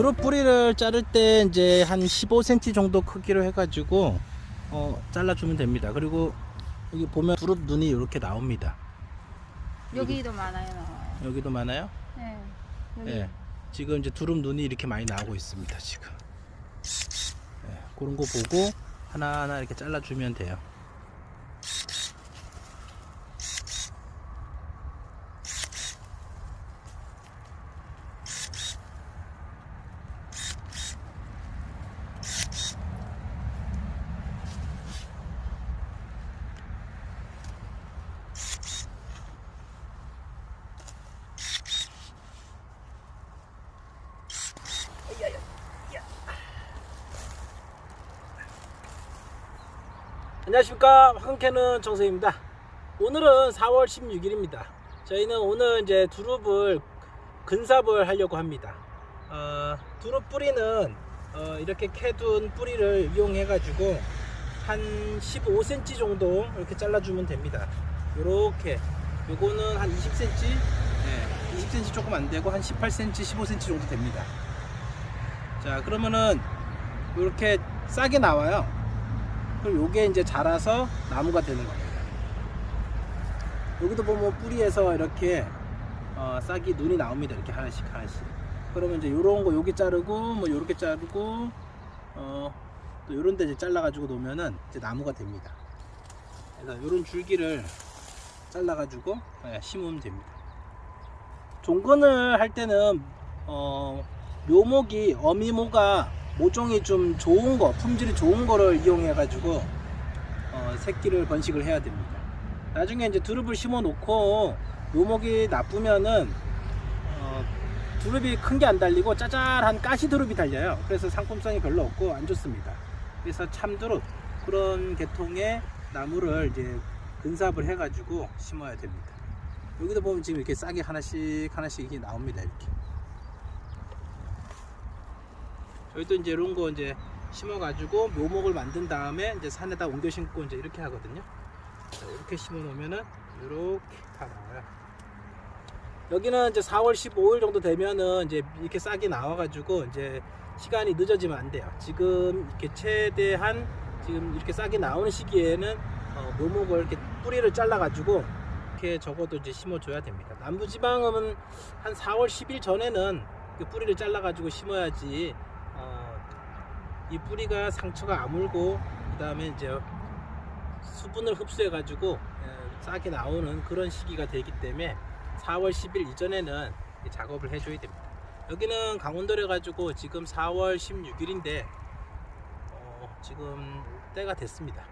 드롭 뿌리를 자를 때 이제 한 15cm 정도 크기로 해가지고 어, 잘라주면 됩니다. 그리고 여기 보면 두릅 눈이 이렇게 나옵니다. 여기도 많아요. 나와요. 여기도 많아요? 네. 여기 예. 지금 이제 두릅 눈이 이렇게 많이 나오고 있습니다. 지금. 예, 그런 거 보고 하나하나 이렇게 잘라주면 돼요. 안녕하십니까. 황캐는 정세입니다. 오늘은 4월 16일입니다. 저희는 오늘 이제 두릅을 근삽을 하려고 합니다. 어, 두릅 뿌리는 어, 이렇게 캐둔 뿌리를 이용해 가지고 한 15cm 정도 이렇게 잘라주면 됩니다. 요렇게. 요거는 한 20cm 네, 20cm 조금 안되고 한 18cm 15cm 정도 됩니다. 자 그러면은 이렇게 싸게 나와요 그럼 요게 이제 자라서 나무가 되는 겁니다. 여기도 보면 뿌리에서 이렇게 어, 싹이 눈이 나옵니다. 이렇게 하나씩 하나씩. 그러면 이제 요런 거 여기 자르고 뭐 요렇게 자르고 어, 또 요런 데 이제 잘라 가지고 놓으면은 이제 나무가 됩니다. 그래서 요런 줄기를 잘라 가지고 예, 심으면 됩니다. 종근을 할 때는 어, 묘목이 어미모가 모종이 좀 좋은 거, 품질이 좋은 거를 이용해 가지고 어, 새끼를 번식을 해야 됩니다. 나중에 이제 두릅을 심어 놓고 묘목이 나쁘면은 어, 두릅이 큰 게 안 달리고 짜잘한 가시 두릅이 달려요. 그래서 상품성이 별로 없고 안 좋습니다. 그래서 참두릅 그런 계통의 나무를 이제 근삽을 해 가지고 심어야 됩니다. 여기도 보면 지금 이렇게 싹이 하나씩 하나씩 이렇게 나옵니다. 이렇게. 저희도 이제 이런 거 이제 심어가지고 묘목을 만든 다음에 이제 산에다 옮겨 심고 이제 이렇게 하거든요. 자, 이렇게 심어 놓으면은 이렇게 다 나와요. 여기는 이제 4월 15일 정도 되면은 이제 이렇게 싹이 나와가지고 이제 시간이 늦어지면 안 돼요. 지금 이렇게 최대한 지금 이렇게 싹이 나오는 시기에는 어, 묘목을 이렇게 뿌리를 잘라가지고 이렇게 적어도 이제 심어줘야 됩니다. 남부지방은 한 4월 10일 전에는 그 뿌리를 잘라가지고 심어야지 어, 이 뿌리가 상처가 아물고 그 다음에 이제 수분을 흡수해 가지고 싹이 나오는 그런 시기가 되기 때문에 4월 10일 이전에는 이 작업을 해줘야 됩니다. 여기는 강원도래 가지고 지금 4월 16일인데 어, 지금 때가 됐습니다.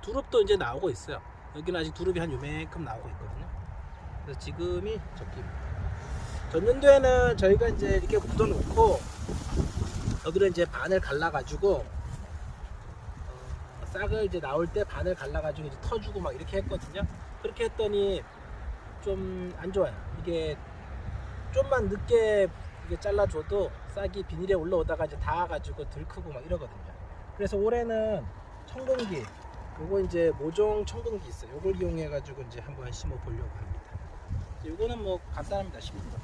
두릅도 이제 나오고 있어요. 여기는 아직 두릅이 한 요만큼 나오고 있거든요. 그래서 지금이 적기입니다. 전년도에는 저희가 이제 이렇게 굳어 놓고 여기를 이제 반을 갈라 가지고 어, 싹을 이제 나올 때 반을 갈라 가지고 이제 터주고 막 이렇게 했거든요. 그렇게 했더니 좀 안 좋아요. 이게 좀만 늦게 이게 잘라줘도 싹이 비닐에 올라오다가 이제 닿아가지고 들크고 막 이러거든요. 그래서 올해는 청공기 요거 이제 모종 청공기 있어요. 요걸 이용해 가지고 이제 한번 심어 보려고 합니다. 요거는 뭐 간단합니다. 심는 겁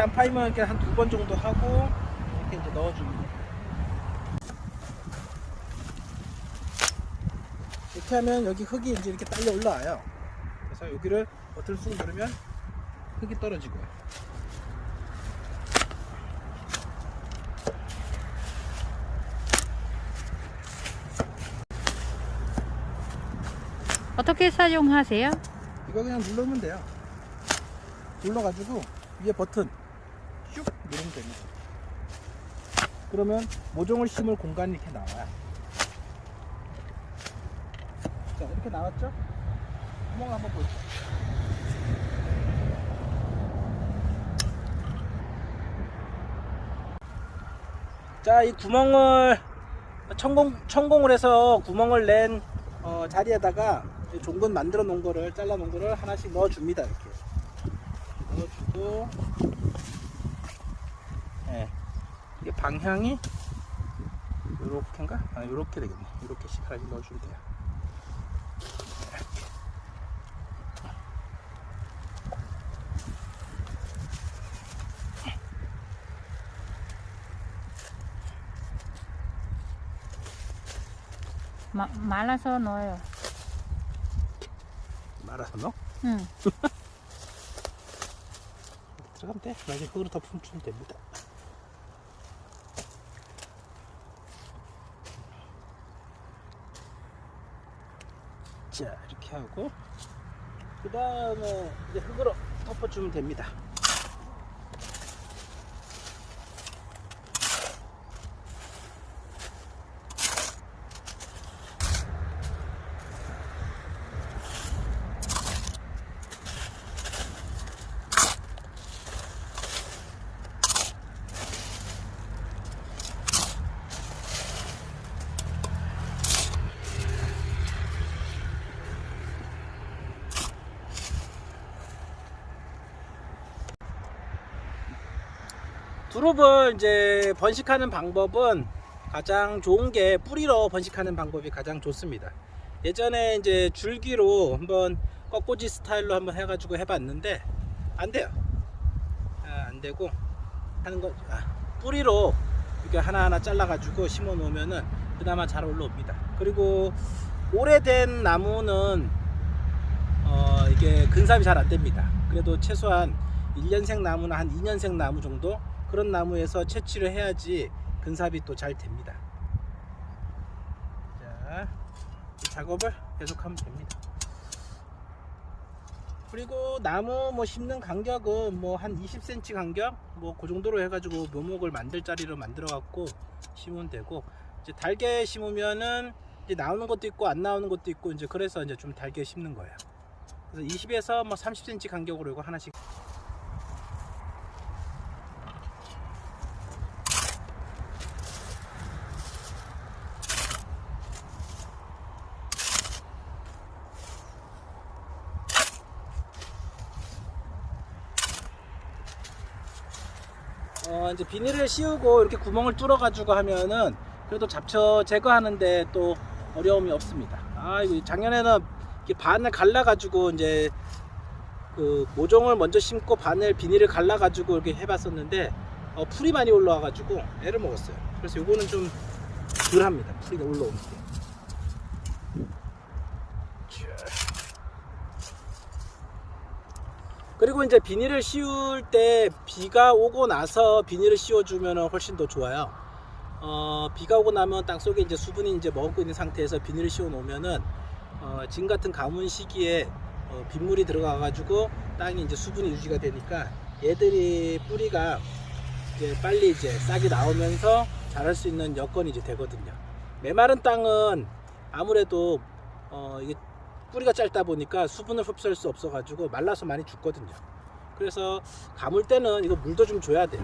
이렇게 안 파이면 이렇게 한 두 번 정도 하고 이렇게 이제 넣어줍니다. 이렇게 하면 여기 흙이 이제 이렇게 딸려 올라와요. 그래서 여기를 버튼을 쑥 누르면 흙이 떨어지고요. 어떻게 사용하세요? 이거 그냥 누르면 돼요. 눌러가지고 위에 버튼 쭉 누르면 됩니다 그러면 모종을 심을 공간이 이렇게 나와요. 자 이렇게 나왔죠? 구멍을 한번 보죠. 자이 구멍을 천공, 천공을 해서 구멍을 낸 어, 자리에다가 종근 만들어 놓은 거를 잘라 놓은 거를 하나씩 넣어 줍니다 이렇게. 넣어주고 이게 방향이 요렇게인가? 아, 요렇게 되겠네. 요렇게씩 하나씩 넣어 주면 돼요. 마, 말아서 넣어요. 말아서 넣어? 응. 들어가면 돼. 나중에 흙으로 덮으면 주면 됩니다. 자, 이렇게 하고 그 다음에 이제 흙으로 덮어주면 됩니다. 두릅을 이제 번식하는 방법은 가장 좋은 게 뿌리로 번식하는 방법이 가장 좋습니다. 예전에 이제 줄기로 한번 꺾꽂이 스타일로 한번 해가지고 해봤는데 안 돼요. 아, 안 되고 하는 거 아, 뿌리로 이렇게 하나하나 잘라가지고 심어 놓으면은 그나마 잘 올라옵니다. 그리고 오래된 나무는 어, 이게 근삽이 잘 안 됩니다. 그래도 최소한 1년생 나무나 한 2년생 나무 정도 그런 나무에서 채취를 해야지 근삽이 또 잘 됩니다. 자, 이 작업을 계속하면 됩니다. 그리고 나무 뭐 심는 간격은 뭐 한 20cm 간격 뭐 그 정도로 해가지고 묘목을 만들 자리로 만들어 갖고 심으면 되고 이제 달게 심으면은 이제 나오는 것도 있고 안 나오는 것도 있고 이제 그래서 이제 좀 달게 심는 거예요. 그래서 20에서 뭐 30cm 간격으로 이거 하나씩 어 이제 비닐을 씌우고 이렇게 구멍을 뚫어 가지고 하면은 그래도 잡초 제거하는데 또 어려움이 없습니다. 아 이거 작년에는 반을 갈라 가지고 이제 그 모종을 먼저 심고 반을 비닐을 갈라 가지고 이렇게 해봤었는데 어, 풀이 많이 올라와 가지고 애를 먹었어요. 그래서 요거는 좀 덜합니다. 풀이가 올라오는 게. 그리고 이제 비닐을 씌울 때 비가 오고 나서 비닐을 씌워주면 훨씬 더 좋아요. 어, 비가 오고 나면 땅 속에 이제 수분이 이제 머금고 있는 상태에서 비닐을 씌워 놓으면은 어, 지금 같은 가뭄 시기에 어, 빗물이 들어가 가지고 땅이 이제 수분이 유지가 되니까 얘들이 뿌리가 이제 빨리 이제 싹이 나오면서 자랄 수 있는 여건이 이제 되거든요. 메마른 땅은 아무래도 어, 이게 뿌리가 짧다 보니까 수분을 흡수할 수 없어 가지고 말라서 많이 죽거든요. 그래서 가물 때는 이거 물도 좀 줘야 돼요.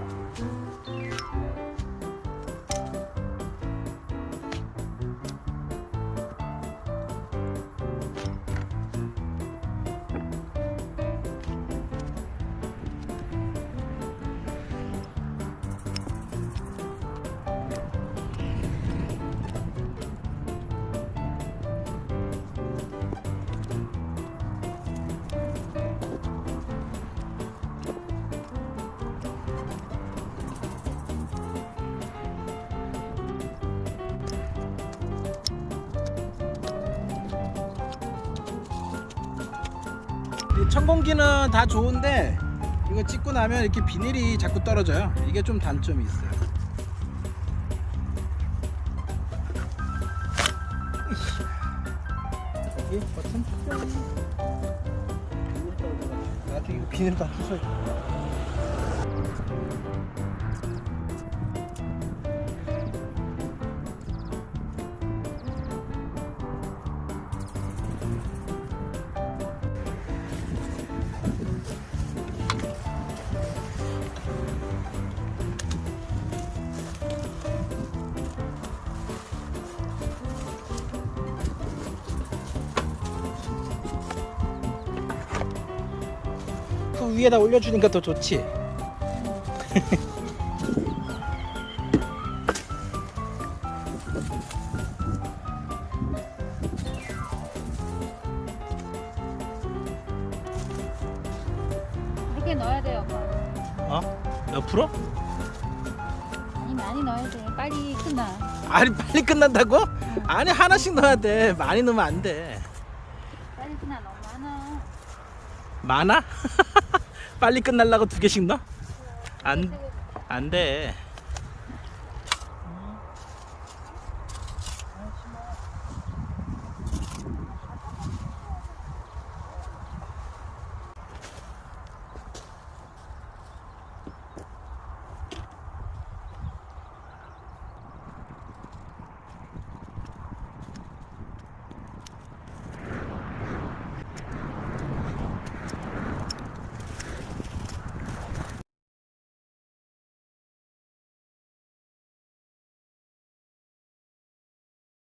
천공기는 다 좋은데 이거 찍고 나면 이렇게 비닐이 자꾸 떨어져요. 이게 좀 단점이 있어요. 여기 버튼 나중에 이거 비닐 다 부숴야 위에다 올려주니까 더 좋지. 이렇게 넣어야 돼요. 어? 옆으로? 아니 많이 넣어야 돼. 빨리 끝나. 아니 빨리 끝난다고? 아니 하나씩 넣어야 돼. 많이 넣으면 안 돼. 빨리 끝나. 너무 많아. 많아? 빨리 끝날라고 두 개씩 넣어? 안, 안 돼.